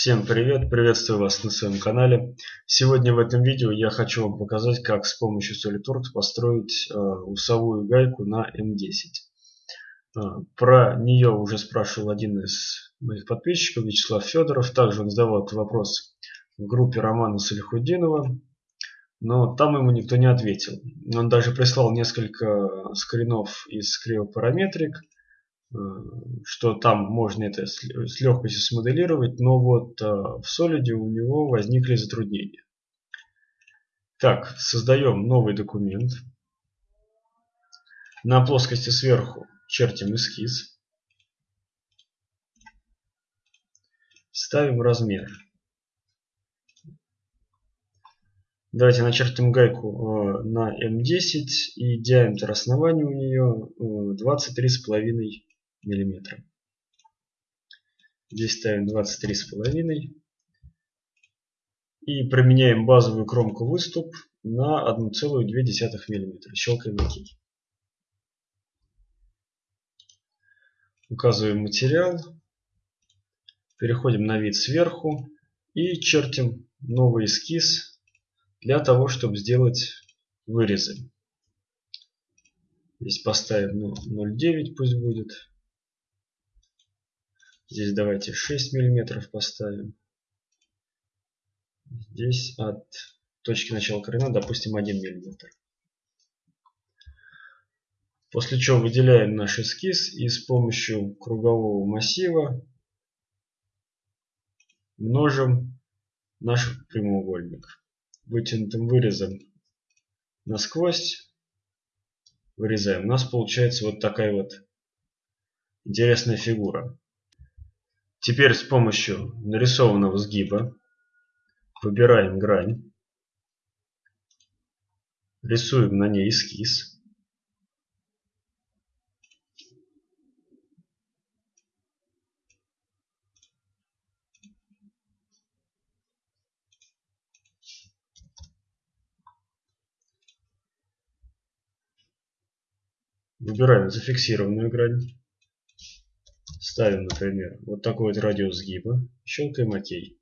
Всем привет! Приветствую вас на своем канале. Сегодня в этом видео я хочу вам показать, как с помощью SolidWorks построить э, усовую гайку на М10. Э, про нее уже спрашивал один из моих подписчиков, Вячеслав Федоров. Также он задавал этот вопрос в группе Романа Салихудинова, но там ему никто не ответил. Он даже прислал несколько скринов из кривопараметрик, Э, что там можно это с легкостью смоделировать, но вот э, в Solid у него возникли затруднения. Так, создаем новый документ. На плоскости сверху чертим эскиз. Ставим размер. Давайте начертим гайку э, на М10 и диаметр основания у нее 23,5 миллиметра. Здесь ставим 23,5 и променяем базовую кромку выступ на 1,2 мм. Щелкаем ОК. Указываем материал, переходим на вид сверху и чертим новый эскиз для того, чтобы сделать вырезы. Здесь поставим ну, 0,9 пусть будет. Здесь давайте 6 миллиметров поставим. Здесь от точки начала корена, допустим, 1 миллиметр. После чего выделяем наш эскиз и с помощью кругового массива множим наш прямоугольник. Вытянутым вырезом насквозь вырезаем. У нас получается вот такая вот интересная фигура. Теперь с помощью нарисованного сгиба выбираем грань, рисуем на ней эскиз. Выбираем зафиксированную грань. Ставим, например, вот такой вот радиус сгиба. Щелкаем ОК. И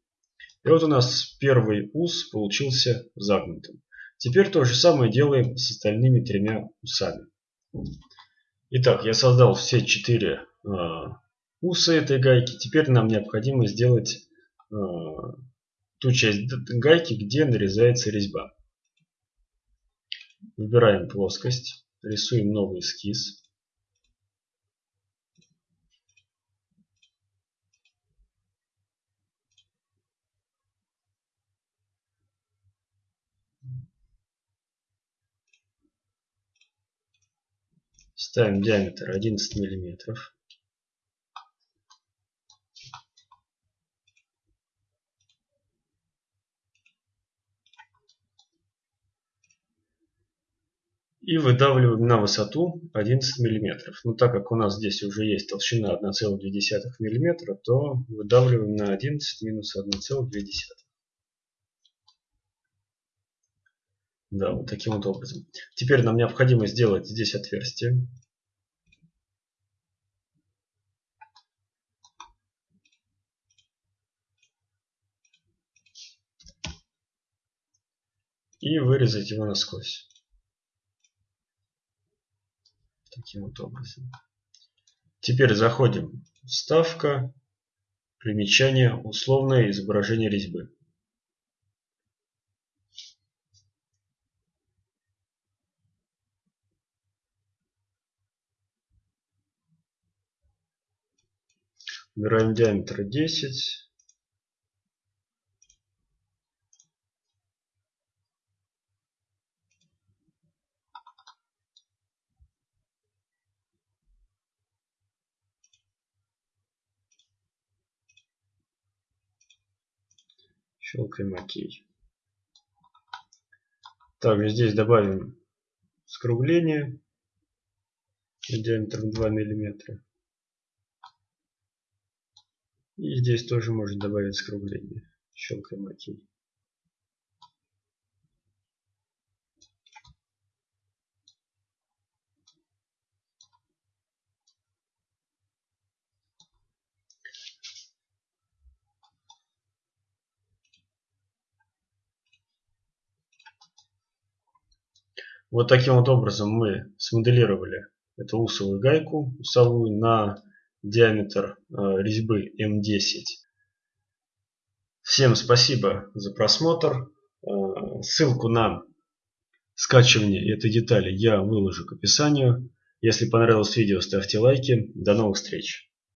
вот у нас первый ус получился загнутым. Теперь то же самое делаем с остальными тремя усами. Итак, я создал все четыре э, уса этой гайки. Теперь нам необходимо сделать э, ту часть гайки, где нарезается резьба. Выбираем плоскость, рисуем новый эскиз. Ставим диаметр 11 миллиметров. И выдавливаем на высоту 11 миллиметров. Но так как у нас здесь уже есть толщина 1,2 миллиметра, то выдавливаем на 11 минус 1,2. Да, вот таким вот образом. Теперь нам необходимо сделать здесь отверстие. И вырезать его насквозь. Таким вот образом. Теперь заходим. Вставка. Примечание. Условное изображение резьбы. Выбираем диаметр 10. Щелкаем ОК. Также здесь добавим скругление диаметром 2 миллиметра. И здесь тоже можно добавить скругление. Щелкаем ОК. Вот таким вот образом мы смоделировали эту усовую гайку усовую на диаметр э, резьбы М10. Всем спасибо за просмотр. Э, ссылку на скачивание этой детали я выложу к описанию. Если понравилось видео, ставьте лайки. До новых встреч!